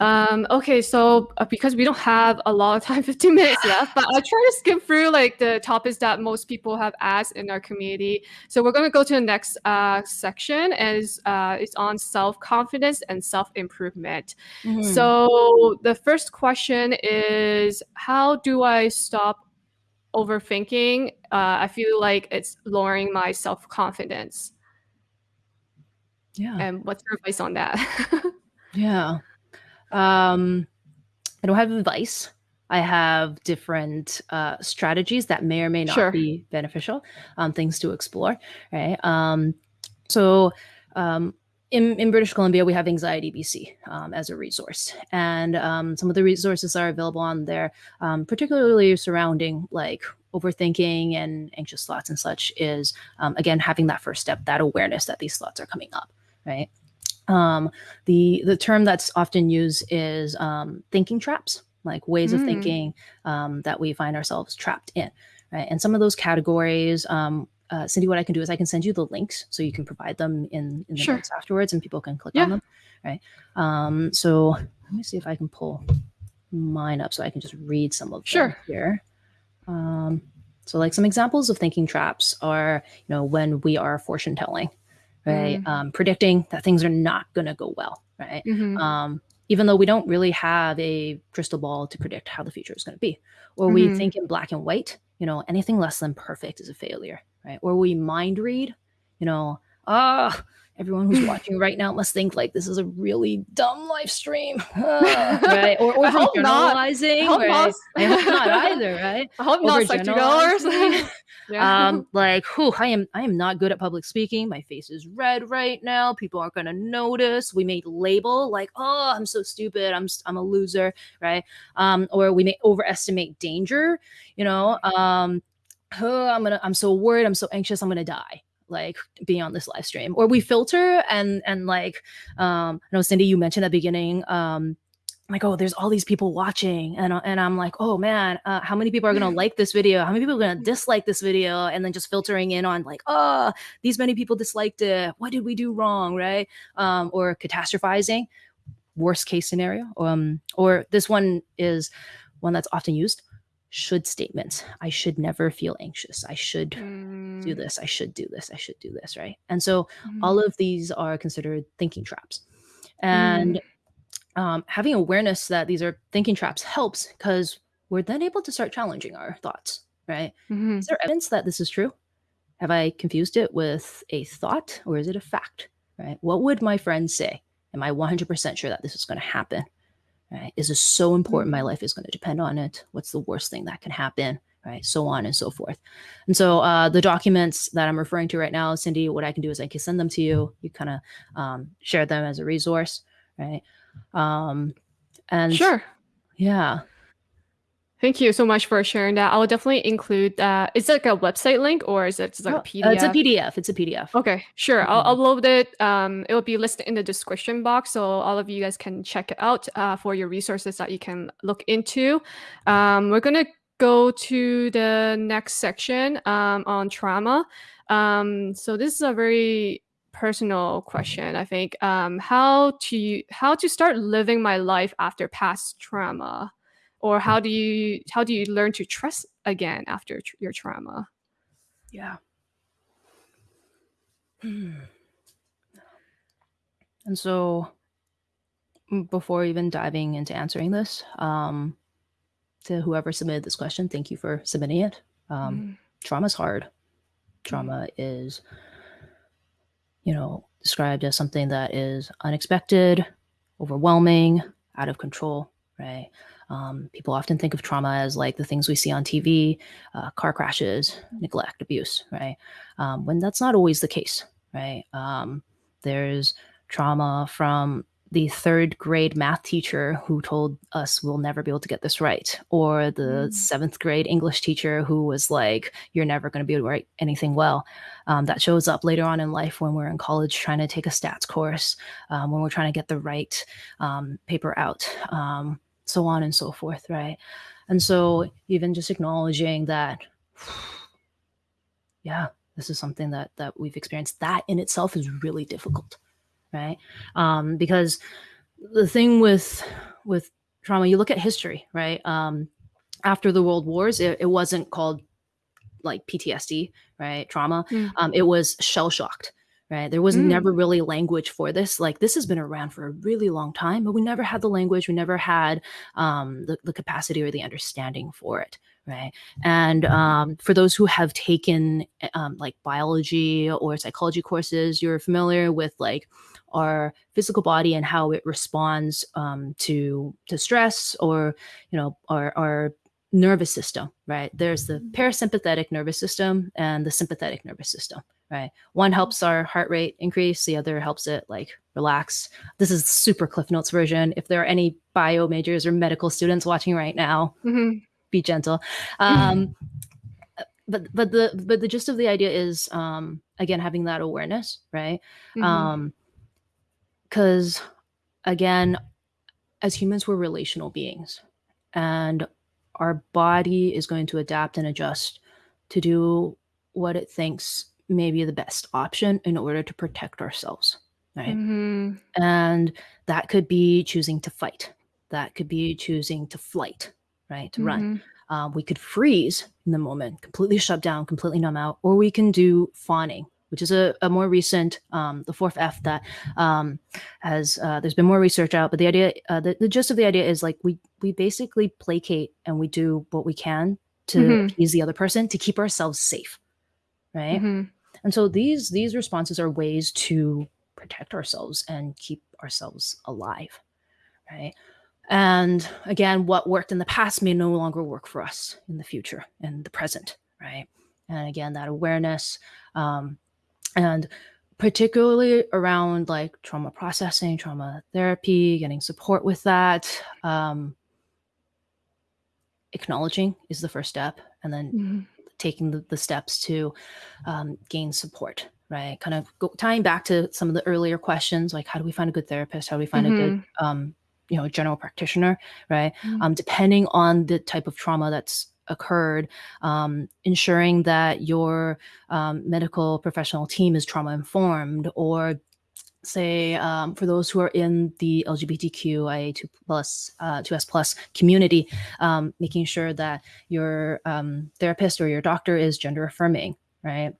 Um, okay, so uh, because we don't have a lot of (laughs) time, 15 minutes left, but I'll try to skip through like the topics that most people have asked in our community. So we're going to go to the next uh, section, as uh, it's on self confidence and self improvement. Mm-hmm. So the first question is, how do I stop overthinking? Uh, I feel like it's lowering my self confidence. Yeah. And what's your advice on that? (laughs) yeah. Um, I don't have advice. I have different uh, strategies that may or may not sure. be beneficial, um, things to explore, right? Um, so, um, in, in British Columbia, we have Anxiety BC um, as a resource, and um, some of the resources are available on there, um, particularly surrounding like overthinking and anxious thoughts and such. Is um, again having that first step, that awareness that these thoughts are coming up, right? Um, the the term that's often used is um, thinking traps, like ways mm. of thinking um, that we find ourselves trapped in. Right, and some of those categories. Um, uh, Cindy, what I can do is I can send you the links so you can provide them in, in the sure. notes afterwards, and people can click yeah. on them. Right. Um, so let me see if I can pull mine up so I can just read some of sure. them here. Um, so, like some examples of thinking traps are, you know, when we are fortune telling, right? Mm. Um, predicting that things are not going to go well, right? Mm-hmm. Um, even though we don't really have a crystal ball to predict how the future is going to be, or mm-hmm. we think in black and white, you know, anything less than perfect is a failure, right? Or we mind read, you know, ah, oh, everyone who's (laughs) watching right now must think like this is a really dumb live stream, uh, (laughs) right? Or, or generalizing. Not. I hope, right? I hope not (laughs) either, right? I hope not sexy dollars. yeah. Um, like, whew, I am I am not good at public speaking. My face is red right now. People aren't gonna notice. We may label like, oh, I'm so stupid. I'm I'm a loser, right? Um, or we may overestimate danger. You know, um, oh, I'm gonna I'm so worried. I'm so anxious. I'm gonna die like being on this live stream. Or we filter and and like um i know cindy you mentioned at the beginning um like oh there's all these people watching. And, and i'm like oh man uh, how many people are gonna like this video? How many people are gonna dislike this video? And then just filtering in on like oh these many people disliked it. What did we do wrong? Right? Um, or catastrophizing worst case scenario. Um, or this one is one that's often used should statements. I should never feel anxious. I should mm. do this. I should do this. I should do this. Right. And so mm. all of these are considered thinking traps. And mm. um, having awareness that these are thinking traps helps because we're then able to start challenging our thoughts. Right. Mm-hmm. Is there evidence that this is true? Have I confused it with a thought or is it a fact? Right. What would my friends say? Am I 100% sure that this is going to happen? Right? Is this so important? My mm-hmm. life is going to depend on it. What's the worst thing that can happen? Right. So on and so forth. And so uh, the documents that I'm referring to right now, Cindy, what I can do is I can send them to you. You kind of um, share them as a resource. Right. Um, and sure. Yeah. Thank you so much for sharing that. I will definitely include that. Is it like a website link or is it just like oh, a PDF? Uh, it's a PDF. It's a PDF. Okay, sure. Mm-hmm. I'll upload it. Um, it will be listed in the description box, so all of you guys can check it out uh, for your resources that you can look into. Um, we're gonna go to the next section um, on trauma. Um, so this is a very personal question. I think um, how to how to start living my life after past trauma or how do you how do you learn to trust again after tr- your trauma? Yeah. And so before even diving into answering this um to whoever submitted this question thank you for submitting it. Um mm. trauma's hard. Trauma mm. is you know described as something that is unexpected overwhelming out of control right um, people often think of trauma as like the things we see on TV, uh, car crashes, neglect, abuse, right? Um, when that's not always the case, right? Um, there's trauma from the third grade math teacher who told us we'll never be able to get this right, or the mm. seventh grade English teacher who was like, you're never going to be able to write anything well. Um, that shows up later on in life when we're in college trying to take a stats course, um, when we're trying to get the right um, paper out. So on and so forth, right? And so even just acknowledging that, yeah, this is something that that we've experienced. That in itself is really difficult, right? Um, because the thing with with trauma, you look at history, right? Um, after the world wars, it, it wasn't called like PTSD, right? Trauma. Mm. Um, it was shell shocked, right? There was Mm. never really language for this. Like this has been around for a really long time, but we never had the language. We never had um, the, the capacity or the understanding for it, right? And um, for those who have taken um, like biology or psychology courses, you're familiar with like our physical body and how it responds um, to to stress or you know our our nervous system right? There's the parasympathetic nervous system and the sympathetic nervous system right? One helps our heart rate increase the other helps it like relax. This is super cliff notes version. If there are any bio majors or medical students watching right now Mhm. be gentle. Um but but the but the gist of the idea is um again having that awareness right? Mhm. um because again as humans we're relational beings. And our body is going to adapt and adjust to do what it thinks may be the best option in order to protect ourselves right Mhm. and that could be choosing to fight that could be choosing to flight right to run Mhm. um, we could freeze in the moment, completely shut down, completely numb out, or we can do fawning, which is a, a more recent, um, the fourth F that um, has, uh, there's been more research out, but the idea, uh, the, the gist of the idea is like we, we basically placate and we do what we can to Mhm. appease the other person to keep ourselves safe. Right. Mhm. And so these, these responses are ways to protect ourselves and keep ourselves alive. Right. And again, what worked in the past may no longer work for us in the future and the present, right? And again, that awareness, um, and particularly around like trauma processing, trauma therapy, getting support with that, um, acknowledging is the first step, and then Mhm. taking the, the steps to um, gain support right kind of go, tying back to some of the earlier questions like how do we find a good therapist how do we find a good um, you know general practitioner right Mhm. um, depending on the type of trauma that's occurred um, ensuring that your um, medical professional team is trauma informed or say um, for those who are in the lgbtqia2 plus uh, 2s plus community um, making sure that your um, therapist or your doctor is gender affirming right?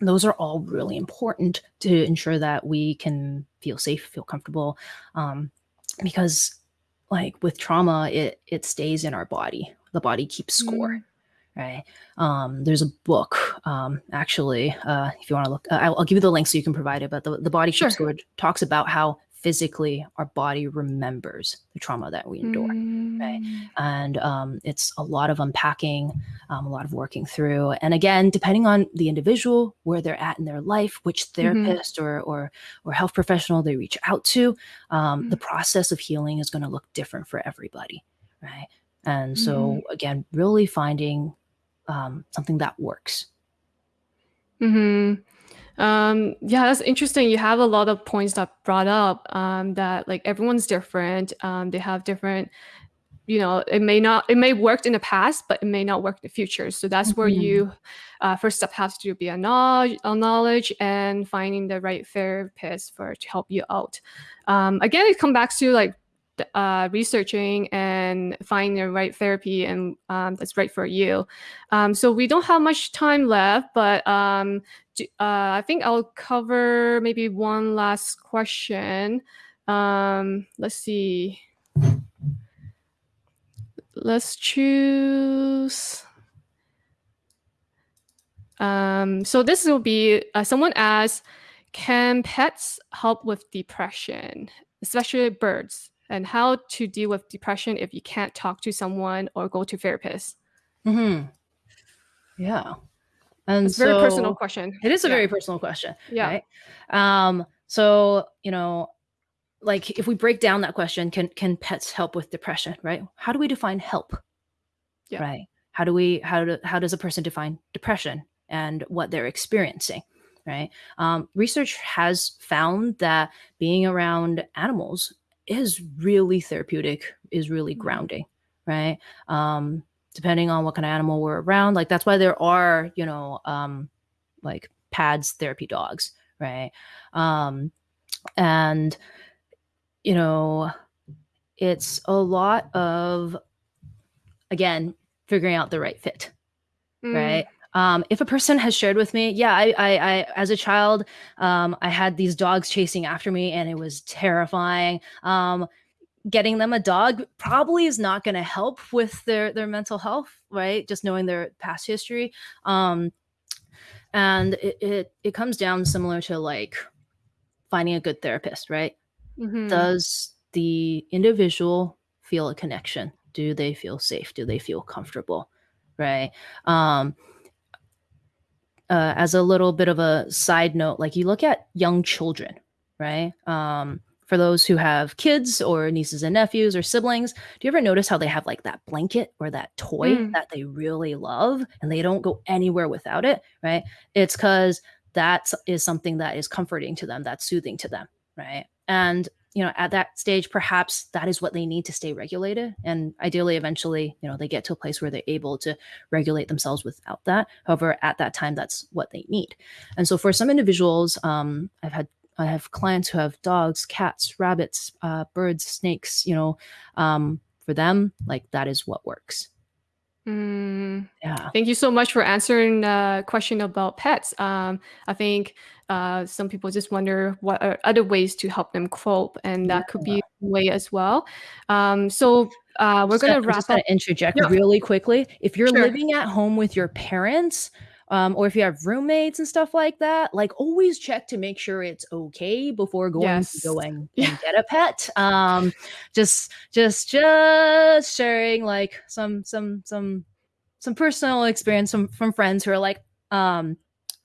Those are all really important to ensure that we can feel safe feel comfortable um, because like with trauma it it stays in our body the body keeps score Mm. right um there's a book um actually uh if you want to look uh, I'll, I'll give you the link so you can provide it but the, the body Sure. keeps score talks about how physically our body remembers the trauma that we endure Mm. and um, it's a lot of unpacking um, a lot of working through and again depending on the individual where they're at in their life which Mm-hmm. therapist or, or or health professional they reach out to um, Mm. the process of healing is going to look different for everybody right and so Mm-hmm. again really finding um, something that works hmm Um, yeah, that's interesting. You have a lot of points that brought up um, that like everyone's different. Um, they have different, you know, it may not, it may work in the past, but it may not work in the future. So that's where Mhm. you, uh, first step has to be a knowledge, a knowledge and finding the right therapist for to help you out. Um, again, it comes back to like uh, researching and finding the right therapy and um, that's right for you. Um, so we don't have much time left, but um, do, uh, I think I'll cover maybe one last question. Um, let's see. Let's choose. Um, so this will be uh, someone asked, can pets help with depression, especially birds, and how to deal with depression if you can't talk to someone or go to therapists? hmm yeah and It's a very personal question. It is a Yeah. very personal question. Yeah. Right. Um, so, you know, like if we break down that question, can can pets help with depression? Right. How do we define help? Yeah. Right. How do we how do how does a person define depression and what they're experiencing? Right. Um, research has found that being around animals is really therapeutic, is really Mhm. grounding. Right. Um, depending on what kind of animal we're around. Like that's why there are, you know, um, like pads therapy dogs, right? Um, and you know, it's a lot of again figuring out the right fit Mm. right um, if a person has shared with me yeah I, I, I as a child um, i had these dogs chasing after me and it was terrifying. Um, getting them a dog probably is not going to help with their their mental health right? Just knowing their past history. Um, and it, it it comes down similar to like finding a good therapist right? Mhm. does the individual feel a connection? Do they feel safe? Do they feel comfortable? Right? Um uh, as a little bit of a side note like you look at young children right? Um for those who have kids or nieces and nephews or siblings do you ever notice how they have like that blanket or that toy Mm. that they really love and they don't go anywhere without it right? It's because that is something that is comforting to them that's soothing to them right? And you know at that stage perhaps that is what they need to stay regulated. And ideally eventually you know they get to a place where they're able to regulate themselves without that. However at that time that's what they need. And so for some individuals um, i've had i have clients who have dogs cats rabbits uh, birds snakes you know um, for them like that is what works Mm. yeah Thank you so much for answering the question about pets. Um, I think uh, some people just wonder what are other ways to help them cope, and that could be a way as well. Um, so uh, we're gonna gonna- wrap up. interject Yeah. really quickly. If you're Sure. living at home with your parents, um, or if you have roommates and stuff like that, like always check to make sure it's okay before going Yes. to go and, (laughs) Yeah. and get a pet. Um, just just just sharing like some some some some personal experience from from friends who are like, um,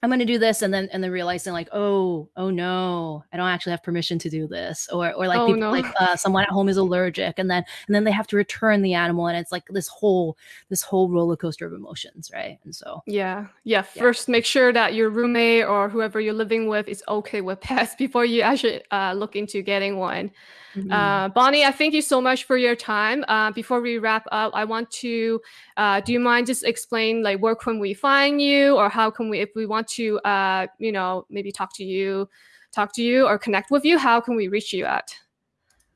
I'm gonna do this, and then and then realizing like, oh, oh no, I don't actually have permission to do this, or or like Oh, people no. like uh, someone at home is allergic, and then and then they have to return the animal, and it's like this whole this whole roller coaster of emotions, right? And so Yeah, yeah. First, make sure that your roommate or whoever you're living with is okay with (laughs) pets before you actually uh, look into getting one. Mm-hmm. Uh, Bonnie, I thank you so much for your time. Uh, before we wrap up, I want to, uh, do you mind just explain like where can we find you or how can we, if we want to, uh, you know, maybe talk to you, talk to you or connect with you, how can we reach you at?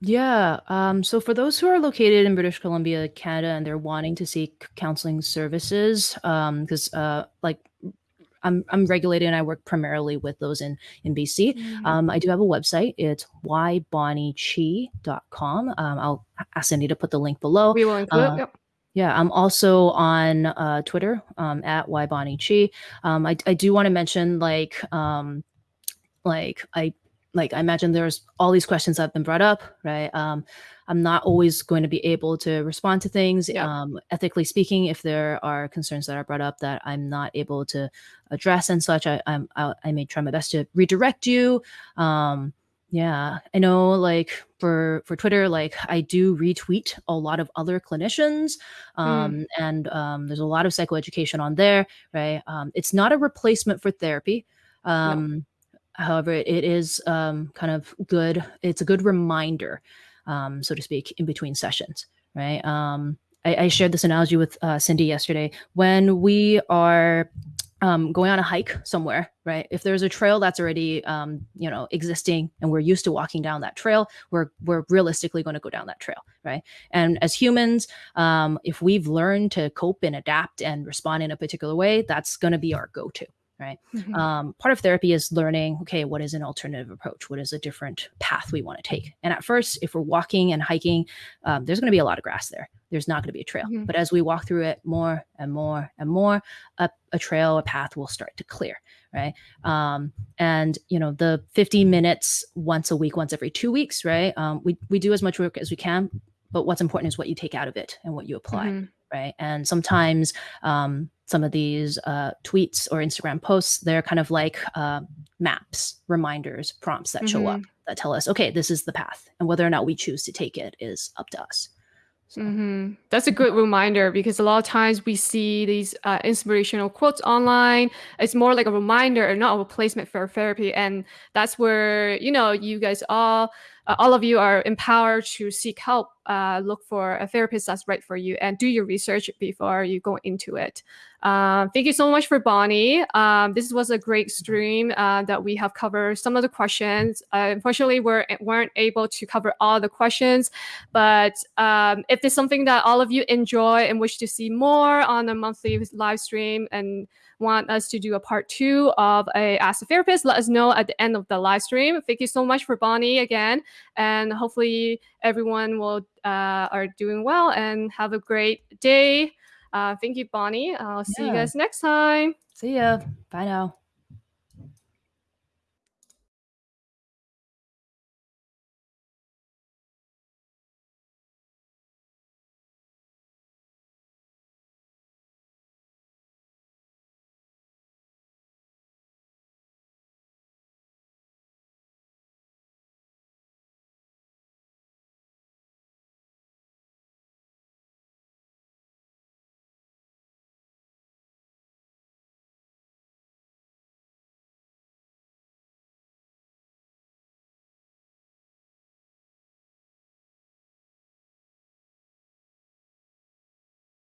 Yeah. Um, so for those who are located in British Columbia, Canada, and they're wanting to seek counseling services, because uh, like I'm I'm regulated and I work primarily with those in in BC. Um, I do have a website. It's ybonniechi.com. Um, I'll ask Cindy to put the link below. we will include. uh, yep. Yeah, I'm also on uh, Twitter um, at ybonniechi. Um, I, I do want to mention like um, like I like I imagine there's all these questions that have been brought up, right? Um, I'm not always going to be able to respond to things. Yeah. Um, ethically speaking, if there are concerns that are brought up that I'm not able to address and such, I I'm, I, I may try my best to redirect you. Um, yeah, I know. Like for for Twitter, like I do retweet a lot of other clinicians, um, and um, there's a lot of psychoeducation on there, right? Um, it's not a replacement for therapy. Um, However, it is um, kind of good. It's a good reminder, um, so to speak, in between sessions, right? Um, I, I shared this analogy with uh, Cindy yesterday. When we are um, going on a hike somewhere, right? If there's a trail that's already, um, you know, existing, and we're used to walking down that trail, we're we're realistically going to go down that trail, right? And as humans, um, if we've learned to cope and adapt and respond in a particular way, that's going to be our go-to, Mhm. um, part of therapy is learning okay what is an alternative approach? What is a different path we want to take? And at first if we're walking and hiking um, there's going to be a lot of grass there. There's not going to be a trail. Mhm. but as we walk through it more and more and more a, a trail a path will start to clear right? Um, and you know the 50 minutes once a week once every two weeks right? Um, we, we do as much work as we can but what's important is what you take out of it and what you apply. Mhm. Right? And sometimes um, some of these uh, tweets or Instagram posts, they're kind of like uh, maps, reminders, prompts that show up that tell us, okay, this is the path, and whether or not we choose to take it is up to us. So, hmm That's a good reminder because a lot of times we see these uh, inspirational quotes online. It's more like a reminder and not a replacement for therapy. And that's where, you know, you guys all, uh, all of you are empowered to seek help uh, look for a therapist that's right for you and do your research before you go into it. Um, thank you so much for Bonnie. Um, this was a great stream uh, that we have covered some of the questions. Uh, unfortunately, we weren't able to cover all the questions, but um, if there's something that all of you enjoy and wish to see more on a monthly live stream and want us to do a part two of a Ask a Therapist, let us know at the end of the live stream. Thank you so much for Bonnie again, and hopefully everyone will uh, are doing well and have a great day. Uh, thank you, Bonnie. I'll see yeah. you guys next time. See ya. Bye now.